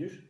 будешь?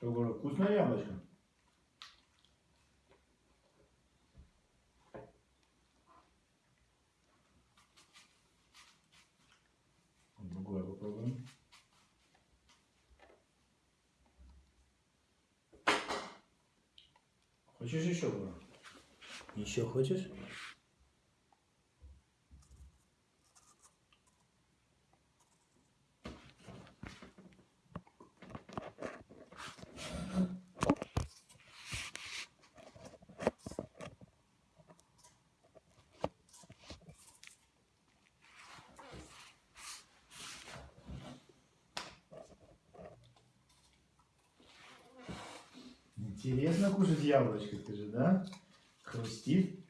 Что, говорю, вкусное яблочко? Другое попробуем. Хочешь еще, говорю? Еще хочешь? Интересно кушать яблочко, да? Хрустит.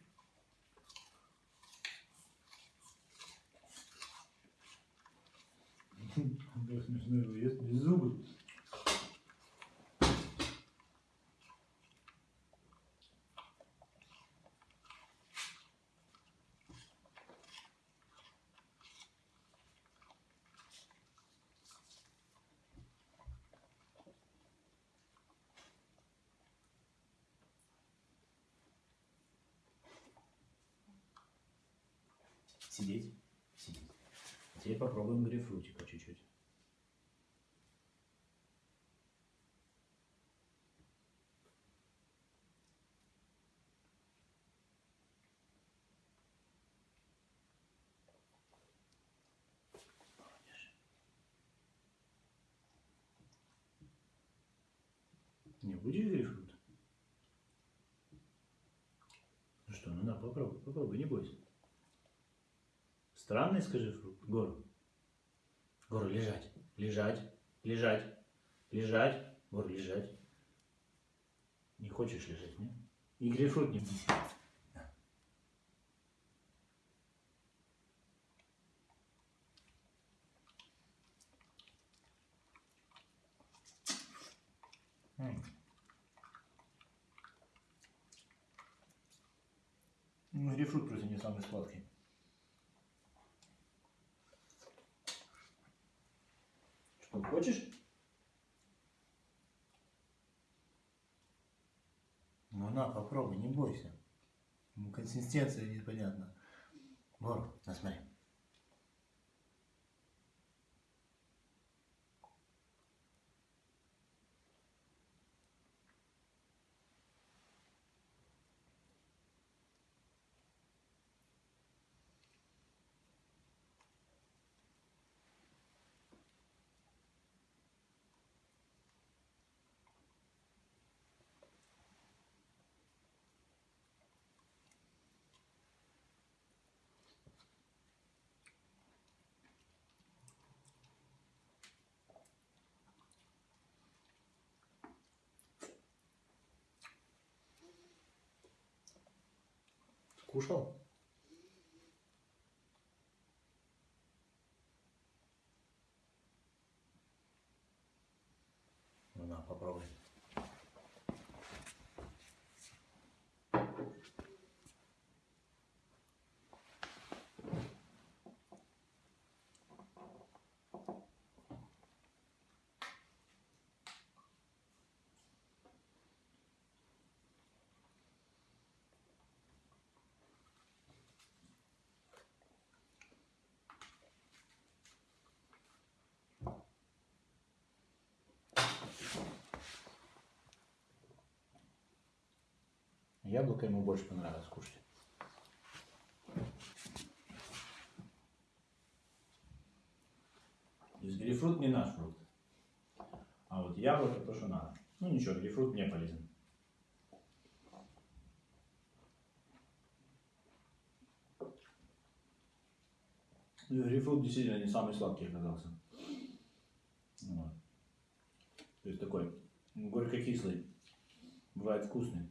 Да, смешно его ест без зубы. Сидеть. Сидеть. Теперь попробуем грейпфрутика чуть-чуть. Не будешь грейпфрут? Ну что, ну на, попробуй, попробуй, не бойся. Странный, скажи, фрукт. Гору. Гору, лежать. Лежать. Лежать. Лежать. Гору, лежать. Не хочешь лежать, не? И грейпфрут не. Ну, грейпфрут просто не самый сладкий. Хочешь? Ну на, попробуй, не бойся. Консистенция непонятна. Вор, Кушал? Ну, на, попробуй. Яблоко ему больше понравилось кушать. То есть грейпфрут не наш фрукт. А вот яблоко то, что надо. Ну ничего, грейпфрут мне полезен. Ну, Грейпфрут действительно не самый сладкий оказался. Вот. То есть такой горько-кислый. Бывает вкусный.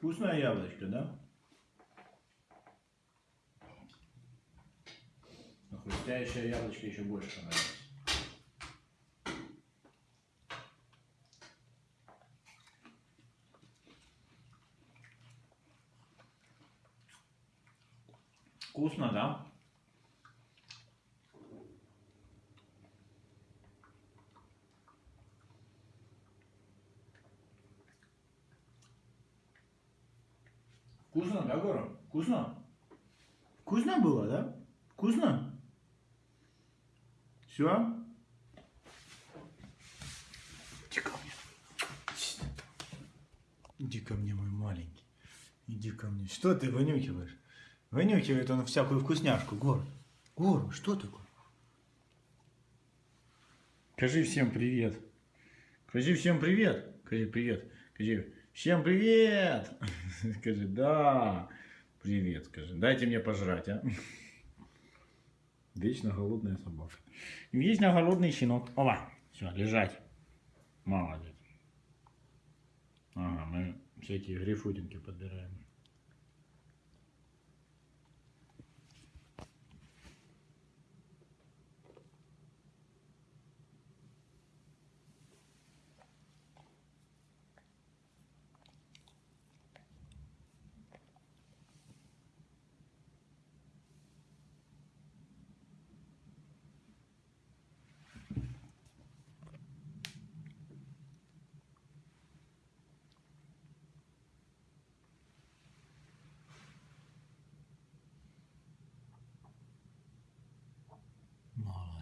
Вкусное яблочко, да? Но хрустящее яблочко еще больше понравилось. Вкусно, да? Вкусно, да, Гора? Вкусно? Вкусно было, да? Вкусно? Все? Иди ко мне. Иди ко мне, мой маленький. Иди ко мне. Что ты вынюхиваешь? Вынюхивает он всякую вкусняшку, Гор. Гор, что такое? Скажи всем привет. Скажи всем привет. Скажи привет. Скажи всем привет. Скажи да. Привет, скажи. Дайте мне пожрать, а. Вечно голодная собака. Вечно голодный щенок. Ова. Все, лежать. Молодец. Ага, мы всякие грейпфрутинки подбираем. Молодец.